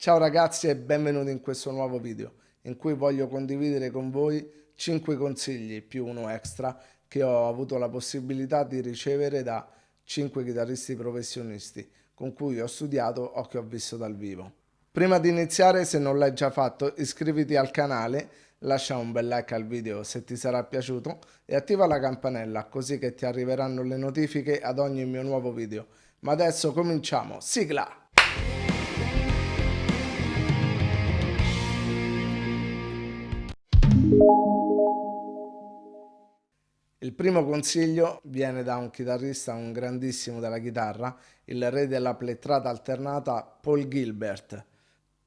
Ciao ragazzi e benvenuti in questo nuovo video in cui voglio condividere con voi 5 consigli più uno extra che ho avuto la possibilità di ricevere da 5 chitarristi professionisti con cui ho studiato o che ho visto dal vivo. Prima di iniziare se non l'hai già fatto iscriviti al canale lascia un bel like al video se ti sarà piaciuto e attiva la campanella così che ti arriveranno le notifiche ad ogni mio nuovo video. Ma adesso cominciamo, sigla! Il primo consiglio viene da un chitarrista, un grandissimo della chitarra, il re della plettrata alternata Paul Gilbert.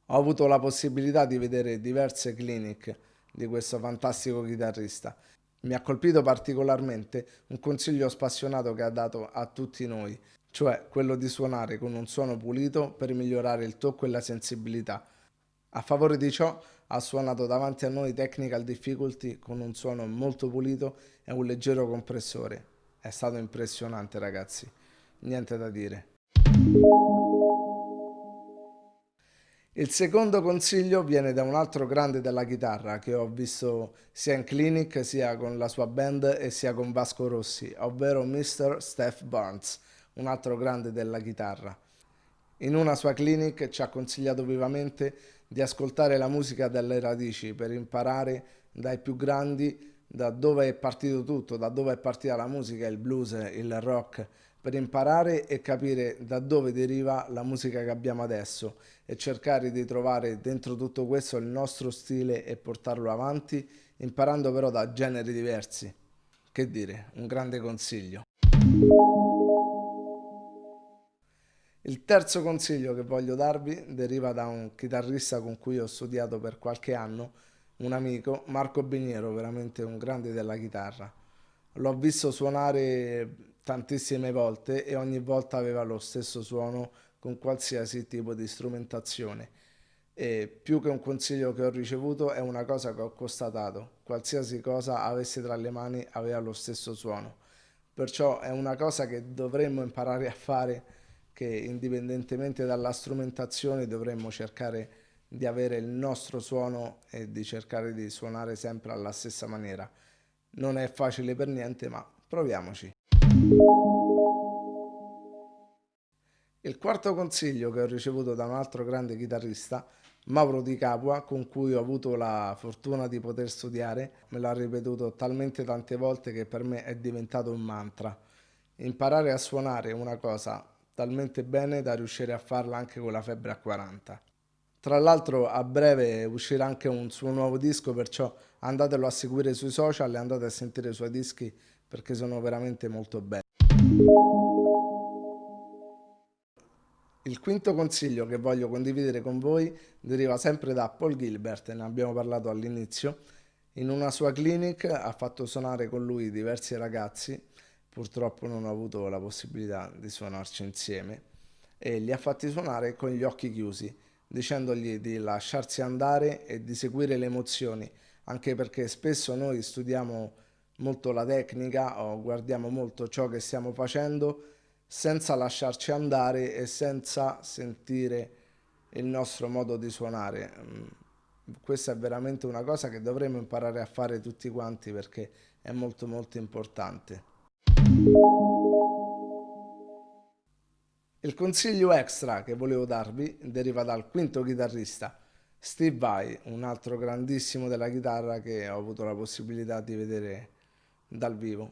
Ho avuto la possibilità di vedere diverse clinic di questo fantastico chitarrista. Mi ha colpito particolarmente un consiglio spassionato che ha dato a tutti noi, cioè quello di suonare con un suono pulito per migliorare il tocco e la sensibilità. A favore di ciò ha suonato davanti a noi Technical Difficulty con un suono molto pulito e un leggero compressore. È stato impressionante ragazzi, niente da dire. Il secondo consiglio viene da un altro grande della chitarra che ho visto sia in clinic sia con la sua band e sia con Vasco Rossi, ovvero Mr. Steph Barnes, un altro grande della chitarra. In una sua clinic ci ha consigliato vivamente di ascoltare la musica dalle radici per imparare dai più grandi da dove è partito tutto, da dove è partita la musica, il blues, il rock, per imparare e capire da dove deriva la musica che abbiamo adesso e cercare di trovare dentro tutto questo il nostro stile e portarlo avanti, imparando però da generi diversi. Che dire, un grande consiglio. Il terzo consiglio che voglio darvi deriva da un chitarrista con cui ho studiato per qualche anno, un amico, Marco Biniero, veramente un grande della chitarra. L'ho visto suonare tantissime volte e ogni volta aveva lo stesso suono con qualsiasi tipo di strumentazione. E più che un consiglio che ho ricevuto è una cosa che ho constatato. Qualsiasi cosa avesse tra le mani aveva lo stesso suono. Perciò è una cosa che dovremmo imparare a fare che indipendentemente dalla strumentazione dovremmo cercare di avere il nostro suono e di cercare di suonare sempre alla stessa maniera. Non è facile per niente, ma proviamoci. Il quarto consiglio che ho ricevuto da un altro grande chitarrista, Mauro Di Capua, con cui ho avuto la fortuna di poter studiare, me l'ha ripetuto talmente tante volte che per me è diventato un mantra. Imparare a suonare una cosa talmente bene da riuscire a farla anche con la febbre a 40. Tra l'altro a breve uscirà anche un suo nuovo disco, perciò andatelo a seguire sui social e andate a sentire i suoi dischi perché sono veramente molto belli. Il quinto consiglio che voglio condividere con voi deriva sempre da Paul Gilbert, ne abbiamo parlato all'inizio. In una sua clinic ha fatto suonare con lui diversi ragazzi purtroppo non ho avuto la possibilità di suonarci insieme e li ha fatti suonare con gli occhi chiusi, dicendogli di lasciarsi andare e di seguire le emozioni, anche perché spesso noi studiamo molto la tecnica o guardiamo molto ciò che stiamo facendo senza lasciarci andare e senza sentire il nostro modo di suonare. Mm, questa è veramente una cosa che dovremmo imparare a fare tutti quanti perché è molto molto importante. Il consiglio extra che volevo darvi deriva dal quinto chitarrista, Steve Vai, un altro grandissimo della chitarra che ho avuto la possibilità di vedere dal vivo.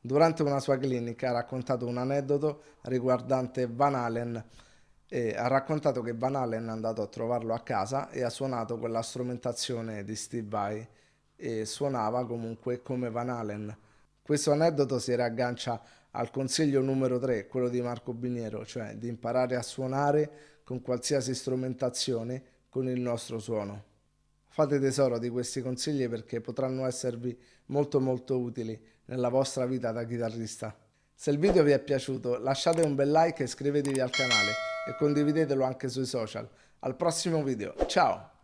Durante una sua clinica ha raccontato un aneddoto riguardante Van Halen e ha raccontato che Van Halen è andato a trovarlo a casa e ha suonato quella strumentazione di Steve Vai e suonava comunque come Van Halen questo aneddoto si riaggancia al consiglio numero 3, quello di Marco Biniero, cioè di imparare a suonare con qualsiasi strumentazione con il nostro suono. Fate tesoro di questi consigli perché potranno esservi molto molto utili nella vostra vita da chitarrista. Se il video vi è piaciuto lasciate un bel like e iscrivetevi al canale e condividetelo anche sui social. Al prossimo video, ciao!